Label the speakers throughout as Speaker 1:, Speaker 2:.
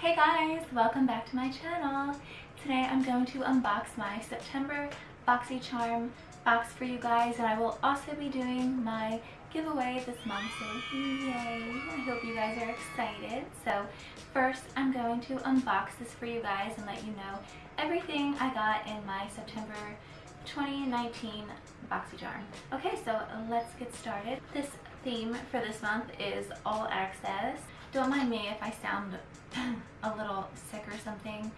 Speaker 1: Hey guys, welcome back to my channel. Today I'm going to unbox my September BoxyCharm box for you guys and I will also be doing my giveaway this month, so yay! I hope you guys are excited. So first I'm going to unbox this for you guys and let you know everything I got in my September 2019 BoxyCharm. Okay, so let's get started. This theme for this month is All Access. Don't mind me if I sound a little sick or something.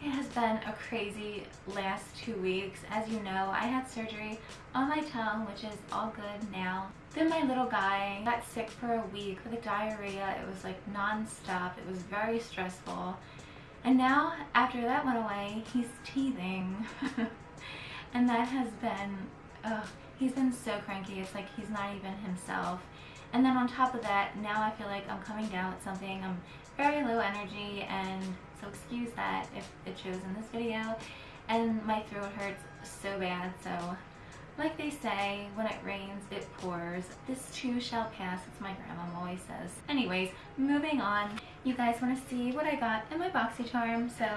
Speaker 1: It has been a crazy last two weeks. As you know, I had surgery on my tongue, which is all good now. Then my little guy got sick for a week with a diarrhea. It was like non-stop. It was very stressful. And now, after that went away, he's teething. and that has been, ugh, he's been so cranky. It's like he's not even himself. And then on top of that, now I feel like I'm coming down with something. I'm very low energy and so excuse that if it shows in this video. And my throat hurts so bad, so like they say, when it rains, it pours. This too shall pass, it's my grandma always says. Anyways, moving on. You guys want to see what I got in my BoxyCharm. So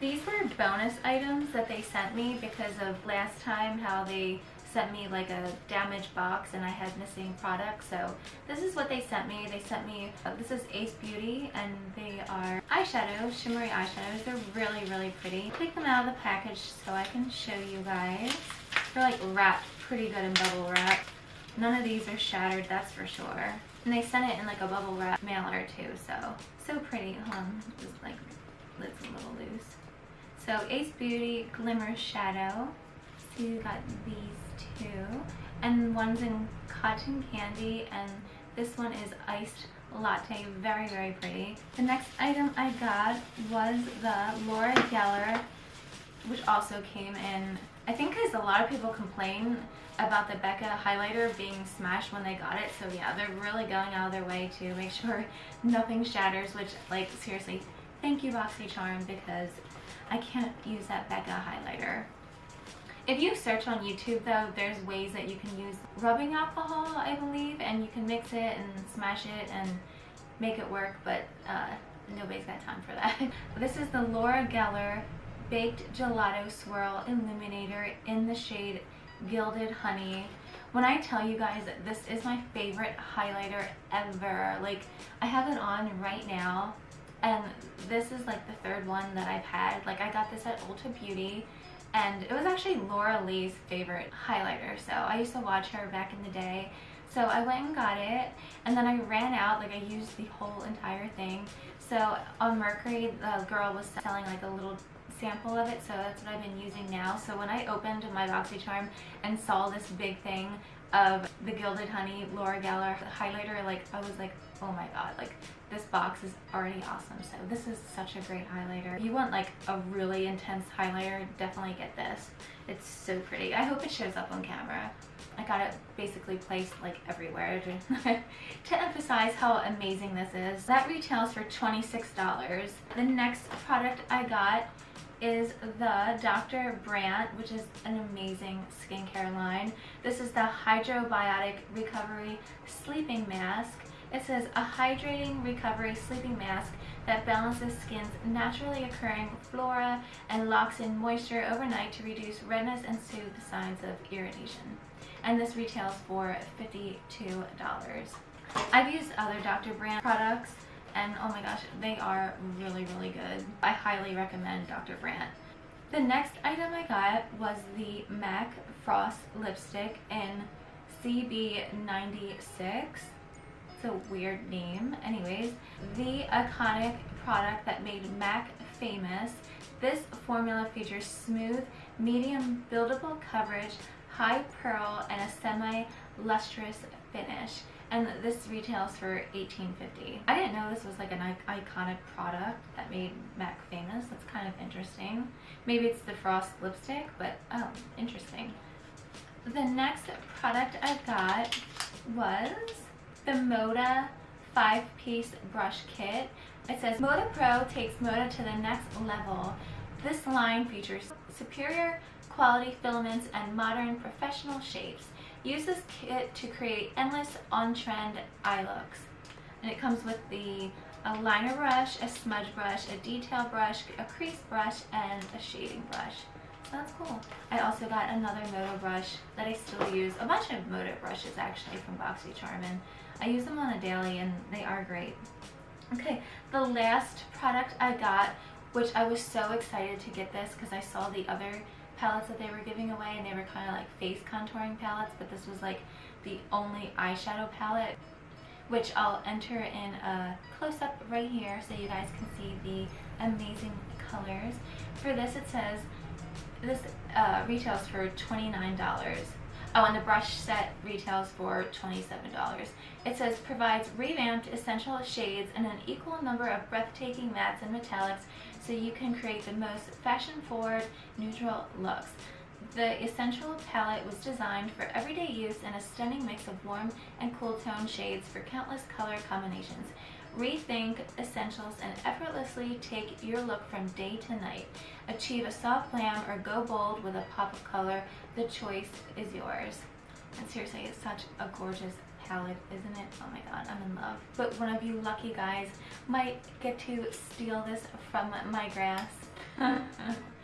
Speaker 1: these were bonus items that they sent me because of last time how they sent me like a damaged box and I had missing products. So this is what they sent me. They sent me, uh, this is Ace Beauty and they are eyeshadow, shimmery eyeshadows. They're really, really pretty. Take them out of the package so I can show you guys. They're like wrapped pretty good in bubble wrap. None of these are shattered, that's for sure. And they sent it in like a bubble wrap mailer too, so, so pretty. Hold on, like, lid's a little loose. So Ace Beauty Glimmer Shadow. So you got these two. And one's in cotton candy and this one is iced latte. Very, very pretty. The next item I got was the Laura Geller, which also came in, I think because a lot of people complain about the Becca highlighter being smashed when they got it. So yeah, they're really going out of their way to make sure nothing shatters, which like seriously, thank you BoxyCharm because I can't use that Becca highlighter. If you search on YouTube though, there's ways that you can use rubbing alcohol, I believe, and you can mix it and smash it and make it work, but uh, nobody's got time for that. this is the Laura Geller Baked Gelato Swirl Illuminator in the shade Gilded Honey. When I tell you guys that this is my favorite highlighter ever, like I have it on right now and this is like the third one that I've had. Like I got this at Ulta Beauty and it was actually Laura Lee's favorite highlighter so I used to watch her back in the day. So I went and got it and then I ran out like I used the whole entire thing. So on Mercari the girl was selling like a little sample of it so that's what I've been using now. So when I opened my BoxyCharm and saw this big thing of the Gilded Honey Laura Geller highlighter like I was like oh my god like this box is already awesome so this is such a great highlighter if you want like a really intense highlighter definitely get this it's so pretty I hope it shows up on camera I got it basically placed like everywhere to, to emphasize how amazing this is that retails for $26 the next product I got is the Dr. Brandt, which is an amazing skincare line. This is the Hydrobiotic Recovery Sleeping Mask. It says a hydrating recovery sleeping mask that balances skin's naturally occurring flora and locks in moisture overnight to reduce redness and soothe signs of irritation. And this retails for $52. I've used other Dr. Brandt products and oh my gosh, they are really, really good. I highly recommend Dr. Brandt. The next item I got was the MAC Frost Lipstick in CB96 a weird name. Anyways, the iconic product that made MAC famous. This formula features smooth, medium buildable coverage, high pearl, and a semi-lustrous finish. And this retails for $18.50. I didn't know this was like an iconic product that made MAC famous. That's kind of interesting. Maybe it's the Frost lipstick, but oh, interesting. The next product I got was the Moda 5-piece brush kit. It says Moda Pro takes Moda to the next level. This line features superior quality filaments and modern professional shapes. Use this kit to create endless on-trend eye looks. And it comes with the a liner brush, a smudge brush, a detail brush, a crease brush, and a shading brush. That's cool. I also got another Moda brush that I still use. A bunch of Moda brushes actually from BoxyCharm and I use them on a daily and they are great. Okay, the last product I got, which I was so excited to get this because I saw the other palettes that they were giving away and they were kind of like face contouring palettes, but this was like the only eyeshadow palette which I'll enter in a close-up right here so you guys can see the amazing colors. For this it says, this uh, retails for $29. Oh, and the brush set retails for $27. It says provides revamped essential shades and an equal number of breathtaking mattes and metallics so you can create the most fashion-forward neutral looks. The Essential palette was designed for everyday use in a stunning mix of warm and cool tone shades for countless color combinations. Rethink essentials and effortlessly take your look from day to night. Achieve a soft glam or go bold with a pop of color. The choice is yours. And seriously, it's such a gorgeous palette, isn't it? Oh my god, I'm in love. But one of you lucky guys might get to steal this from my grass.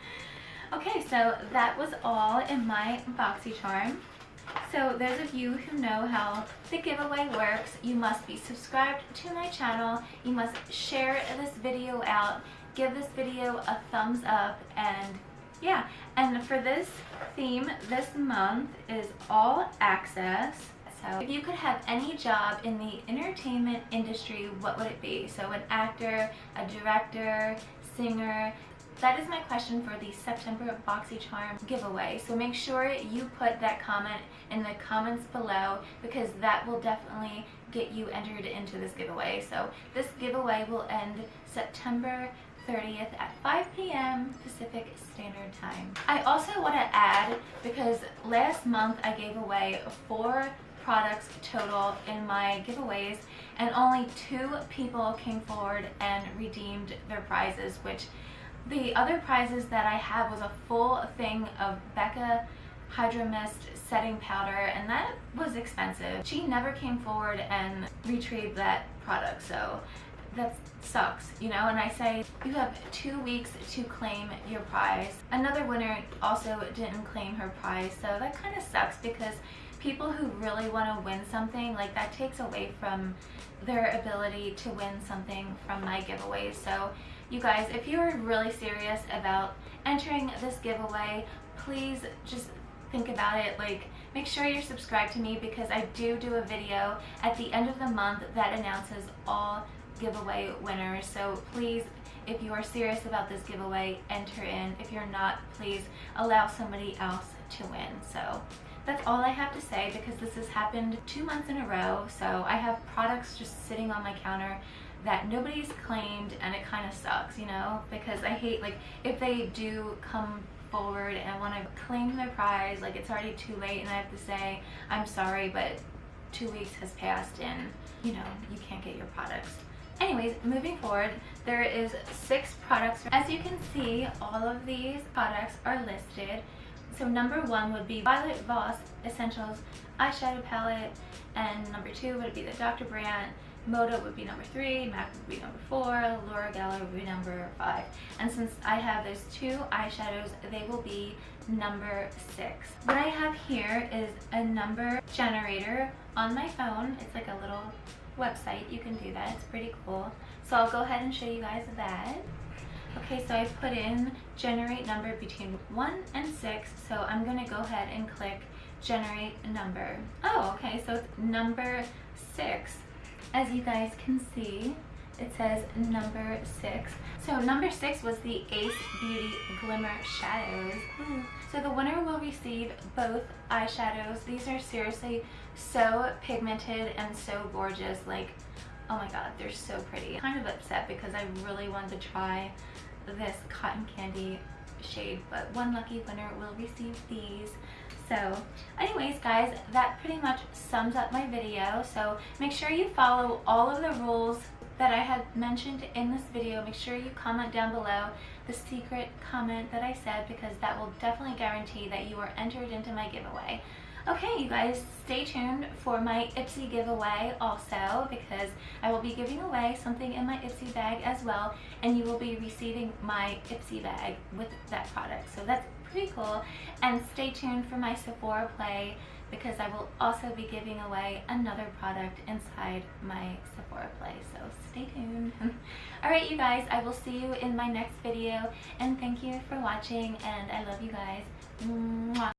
Speaker 1: okay, so that was all in my BoxyCharm. So those of you who know how the giveaway works, you must be subscribed to my channel, you must share this video out, give this video a thumbs up, and yeah. And for this theme this month is all access. So if you could have any job in the entertainment industry, what would it be? So an actor, a director, singer, that is my question for the September BoxyCharm giveaway. So make sure you put that comment in the comments below because that will definitely get you entered into this giveaway. So this giveaway will end September 30th at 5 p.m. Pacific Standard Time. I also want to add, because last month I gave away four products total in my giveaways and only two people came forward and redeemed their prizes, which the other prizes that I had was a full thing of Becca Hydro Mist setting powder and that was expensive. She never came forward and retrieved that product so that sucks, you know, and I say you have two weeks to claim your prize. Another winner also didn't claim her prize, so that kind of sucks because people who really want to win something, like that takes away from their ability to win something from my giveaways. So you guys, if you're really serious about entering this giveaway, please just think about it. Like, make sure you're subscribed to me because I do do a video at the end of the month that announces all giveaway winners. So please, if you are serious about this giveaway, enter in. If you're not, please allow somebody else to win. So that's all I have to say because this has happened two months in a row. So I have products just sitting on my counter that nobody's claimed and it kind of sucks, you know, because I hate like if they do come forward and want to claim their prize, like it's already too late and I have to say, I'm sorry, but two weeks has passed and you know, you can't get your products. Anyways, moving forward, there is six products. As you can see, all of these products are listed. So number one would be Violet Voss Essentials Eyeshadow Palette, and number two would be the Dr. Brandt Moda would be number three, MAC would be number four, Laura Geller would be number five. And since I have those two eyeshadows, they will be number six. What I have here is a number generator on my phone. It's like a little website. You can do that. It's pretty cool. So I'll go ahead and show you guys that. Okay, so I put in generate number between 1 and 6, so I'm going to go ahead and click generate number. Oh, okay, so it's number 6 as you guys can see, it says number six. So number six was the Ace Beauty Glimmer Shadows. So the winner will receive both eyeshadows. These are seriously so pigmented and so gorgeous. Like, oh my god, they're so pretty. Kind of upset because I really wanted to try this cotton candy shade, but one lucky winner will receive these. So anyways guys, that pretty much sums up my video. So make sure you follow all of the rules that I had mentioned in this video. Make sure you comment down below the secret comment that I said because that will definitely guarantee that you are entered into my giveaway. Okay, you guys, stay tuned for my Ipsy giveaway also because I will be giving away something in my Ipsy bag as well and you will be receiving my Ipsy bag with that product. So that's pretty cool. And stay tuned for my Sephora play because I will also be giving away another product inside my Sephora play. So stay tuned. Alright you guys, I will see you in my next video and thank you for watching and I love you guys. Mwah.